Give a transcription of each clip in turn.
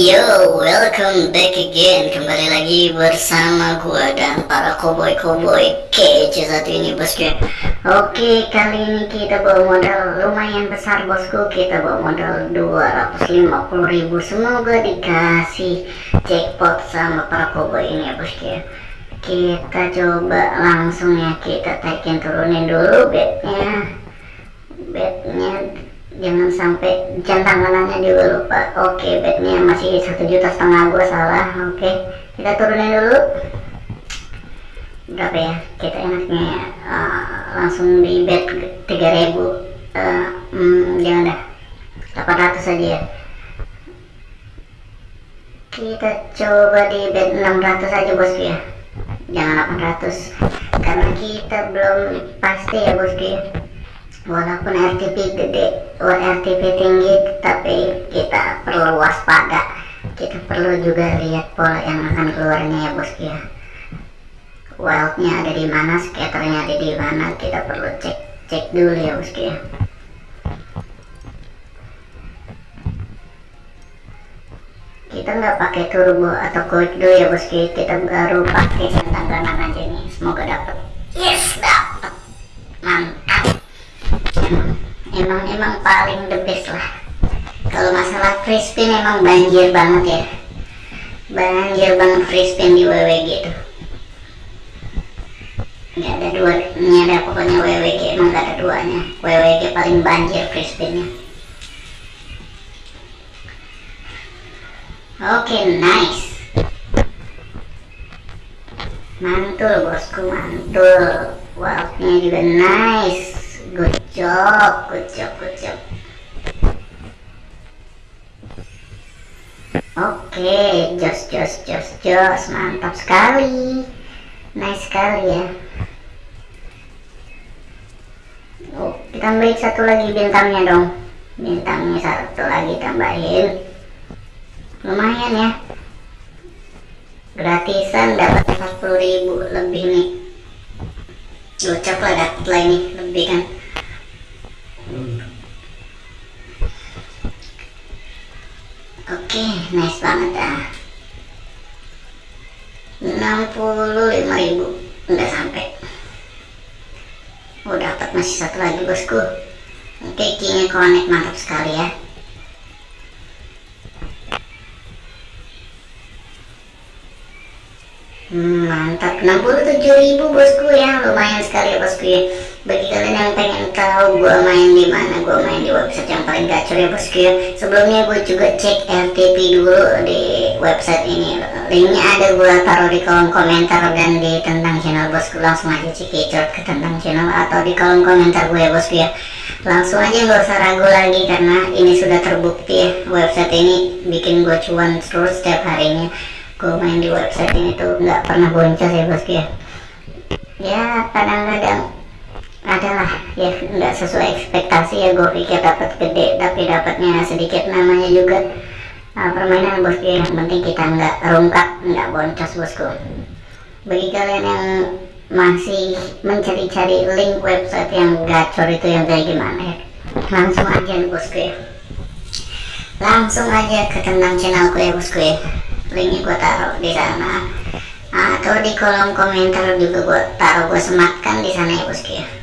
Yo, welcome back again. Kembali lagi bersama gua dan para koboi-koboi kece satu ini bosku. Oke, kali ini kita bawa modal lumayan besar bosku. Kita bawa modal 250 ribu. Semoga dikasih jackpot sama para koboi ini ya bosku Kita coba langsung ya. Kita taikin turunin dulu bednya Bednya jangan sampai centang kanannya juga lupa oke bednya masih satu juta setengah gue salah. Oke kita turunin dulu. Berapa ya? Kita enaknya uh, langsung di bed 3000 uh, hmm, jangan dah. 800 aja ya. Kita coba di bed 600 aja bosku ya jangan 800 karena kita belum pasti ya bosku ya walaupun RTP gede RTP tinggi tapi kita perlu waspada. Kita perlu juga lihat pola yang akan keluarnya ya bosku ya. Wildnya ada di mana scatternya ada di mana kita perlu cek cek dulu ya bosku ya. Kita nggak pakai turbo atau quick dulu ya. Bosku kita baru pakai centang kanan aja nih. Semoga dapat yes dapat mantap emang emang paling the best lah. Kalau masalah free spin emang banjir banget ya. Banjir banget spin di WWG tuh nggak ada duanya ada pokoknya WWG emang nggak ada duanya. WWG paling banjir free spinnya oke okay, nice. Mantul bosku mantul. Wildnya juga nice good job good job good job. Oke okay, jos jos jos jos mantap sekali. Nice sekali ya. Oh kita tambahin satu lagi bintangnya dong. Bintangnya satu lagi tambahin. Lumayan ya. Gratisan dapat 40.000 lebih nih. Gocap lah dapat lah ini lebih kan satu lagi bosku. Oke okay, keynya connect mantap sekali ya. Hmm, mantap. 67.000 bosku ya. Lumayan sekali ya bosku ya bagi kalian yang pengen tahu gua main di mana gua main di website yang paling gacor ya bosku ya sebelumnya gue juga cek RTP dulu di website ini. Linknya ada gua taruh di kolom komentar dan di tentang channel bosku langsung aja cekicot ke tentang channel atau di kolom komentar gue ya bosku ya langsung aja nggak usah ragu lagi karena ini sudah terbukti ya website ini bikin gue cuan terus setiap harinya. Gue main di website ini tuh nggak pernah boncos ya bosku ya ya kadang-kadang adalah ya nggak sesuai ekspektasi ya. Gue pikir dapat gede tapi dapatnya sedikit namanya juga. Nah, permainan bosku ya. yang penting kita nggak rungkak nggak boncos bosku. Bagi kalian yang masih mencari-cari link website yang gacor itu yang kayak gimana ya langsung aja nih bosku ya. Langsung aja ke tentang channelku ya bosku ya. Linknya gue taruh di sana. Atau di kolom komentar juga gue taruh gue sematkan di sana ya bosku ya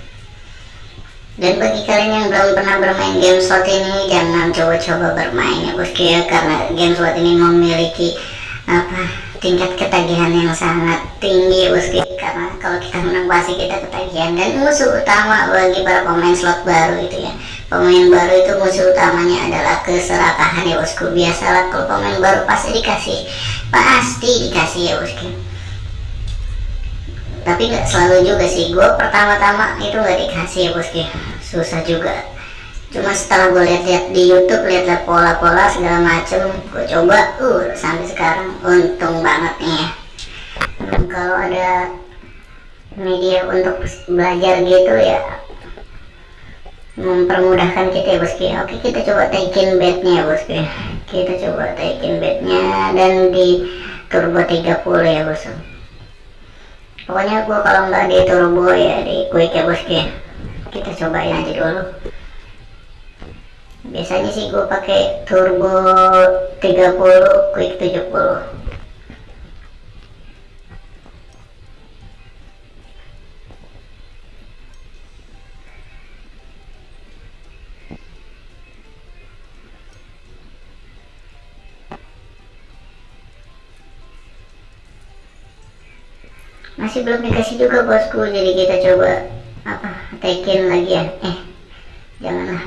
dan bagi kalian yang belum pernah bermain game slot ini jangan coba-coba bermain ya bosku ya. Karena game slot ini memiliki apa tingkat ketagihan yang sangat tinggi ya bosku karena kalau kita menang pasti kita ketagihan. Dan musuh utama bagi para pemain slot baru itu ya. Pemain baru itu musuh utamanya adalah keserakahan ya bosku. Biasalah kalau pemain baru pasti dikasih pasti dikasih ya bosku tapi nggak selalu juga sih. Gue pertama-tama itu nggak dikasih ya bosku susah juga. Cuma setelah gue lihat-lihat di YouTube lihat-lihat pola-pola segala macem gue coba uh sampai sekarang untung banget nih ya. Kalau ada media untuk belajar gitu ya mempermudahkan kita ya bosku oke kita coba taikin bednya ya bosku kita coba taikin bednya dan di turbo 30 ya bosku pokoknya gua kalau nggak di turbo ya di quick ya bosku kita cobain aja dulu. Biasanya sih gue pakai turbo 30 quick 70 masih belum dikasih juga bosku jadi kita coba apa tekin lagi ya. Eh janganlah.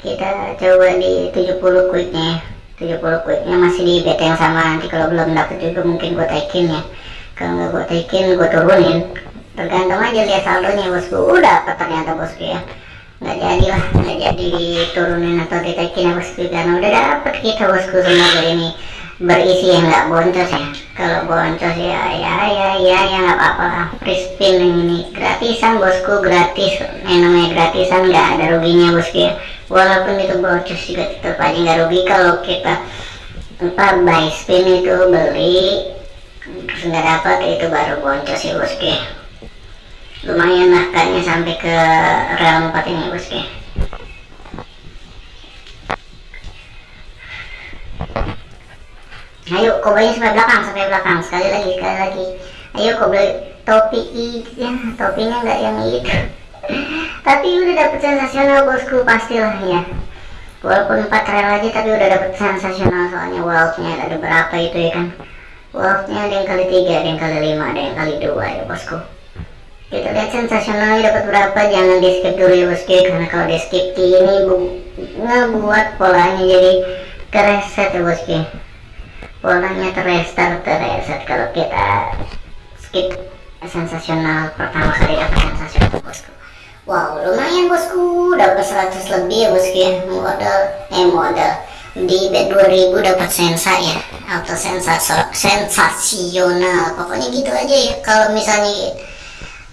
Kita coba di 70 quicknya 70 quicknya masih di beta yang sama. Nanti kalau belum dapet juga mungkin gue taikin ya. Kalau nggak gue taikin gue turunin. Tergantung aja lihat saldonya bosku. Udah apa ternyata bosku ya. Nggak jadi lah nggak jadi turunin atau ditaikin ya bosku. Karena udah dapet kita bosku semoga ini berisi yang nggak boncos ya. Kalau boncos ya ya ya ya ya nggak apa-apa lah. Spin ini gratisan bosku gratis. Yang namanya gratisan nggak ada ruginya bosku ya. Walaupun itu boncos juga tetap aja nggak rugi. Kalau kita apa buy spin itu beli nggak dapat itu baru boncos ya bosku ya. Lumayan lah kayaknya sampai ke realm 4 ini bosku ya ayo koblenya sampai belakang sampai belakang. Sekali lagi sekali lagi. Ayo koble topi ya topinya nggak yang itu tapi udah dapet sensasional bosku pastilah ya. Walaupun 4 rel aja tapi udah dapet sensasional soalnya. Wildnya ada berapa itu ya kan? Wildnya ada yang kali tiga ada yang kali lima ada yang kali dua ya bosku. Kita lihat sensasionalnya dapat berapa. Jangan di skip dulu ya bosku karena kalau di skip ini bu ngebuat polanya jadi kereset ya bosku polanya terrestart terreset. Kalau kita skip sensasional pertama kali dapat sensasional bosku? Wow lumayan bosku. Dapat 100 lebih ya bosku ya. Modal eh modal. Di bet 2000 dapat sensa ya. Sensasional sensasional. Pokoknya gitu aja ya. Kalau misalnya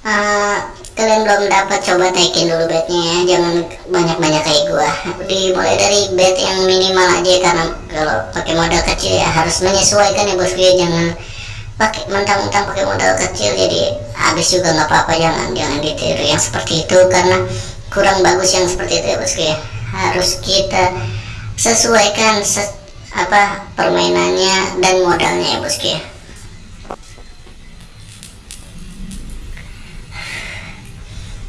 uh, kalian belum dapat coba taikin dulu betnya ya. Jangan banyak-banyak kayak gua. Dimulai dari bet yang minimal aja karena kalau pakai modal kecil ya harus menyesuaikan ya bosku ya jangan pakai mentang-mentang pakai modal kecil jadi habis juga nggak apa-apa. Jangan jangan ditiru yang seperti itu karena kurang bagus yang seperti itu ya bosku ya harus kita sesuaikan ses, apa permainannya dan modalnya ya bosku ya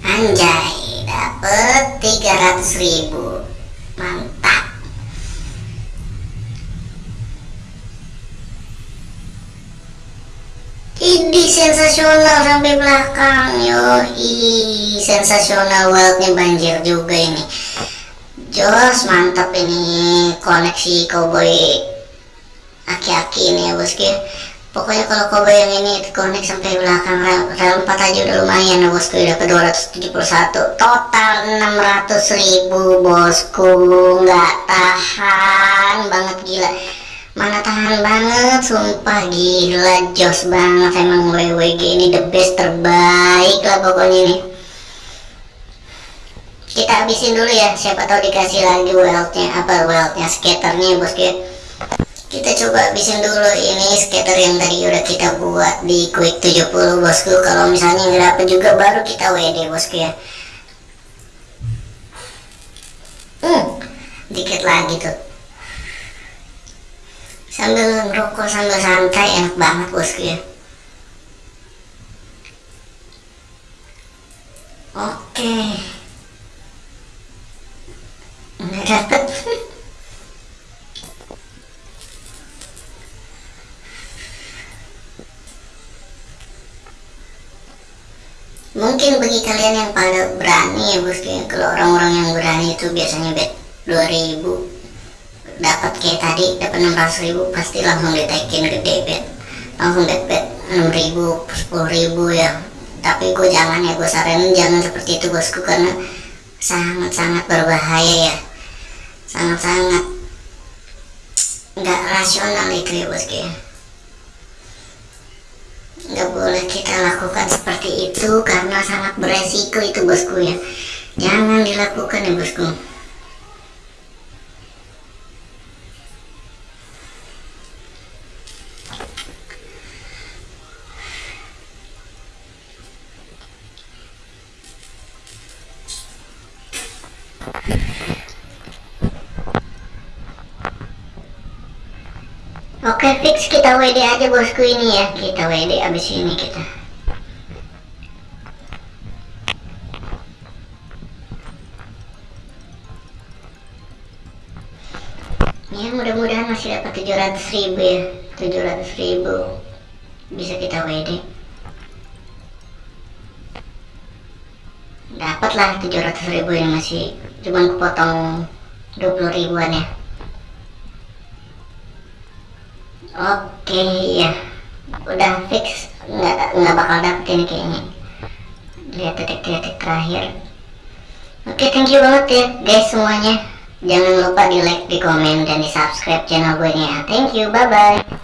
anjay dapet 300 ribu. Mantap. Ini sensasional sampai belakang yo sensasional worldnya banjir juga ini. Jos mantap ini koneksi cowboy aki-aki ini ya bosku pokoknya kalau cowboy yang ini connect sampai belakang rel, rel 4 aja udah lumayan ya bosku udah ke 271 total 600 ribu bosku. Nggak tahan banget gila. Mana tahan banget sumpah. Gila jos banget emang WWG ini the best terbaik lah pokoknya nih kita habisin dulu ya siapa tahu dikasih lagi weldnya apa weldnya skaternya bosku kita coba habisin dulu ini skater yang tadi udah kita buat di quick 70 bosku. Kalau misalnya nggak dapet juga baru kita WD bosku ya. Hmm dikit lagi tuh. Sambil ngerokok sambil santai enak banget bosku ya. Oke. Nggak dapet mungkin bagi kalian yang pada berani ya bosku kalau orang-orang yang berani itu biasanya bet 2000 dapat kayak tadi dapat 600 ribu pasti langsung ditaikin gede bet. Langsung debet 6 ribu 10 ribu ya. Tapi gue jangan ya gue saranin jangan seperti itu bosku karena sangat-sangat berbahaya ya. Sangat-sangat nggak rasional itu ya bosku ya nggak boleh kita lakukan seperti itu karena sangat beresiko itu bosku ya. Jangan dilakukan ya bosku Oke fix. Kita WD aja bosku ini ya. Kita WD abis ini kita. Ya mudah-mudahan masih dapat 700 ribu ya. 700 ribu Bisa kita WD Dapatlah 700 ribu yang masih Cuman kepotong 20 ribuan ya Oke ya Udah fix. Nggak, nggak bakal dapet ini kayaknya. Lihat detik-detik terakhir. Oke thank you banget ya guys semuanya. Jangan lupa di like, di komen, dan di subscribe channel gue nya Thank you, bye bye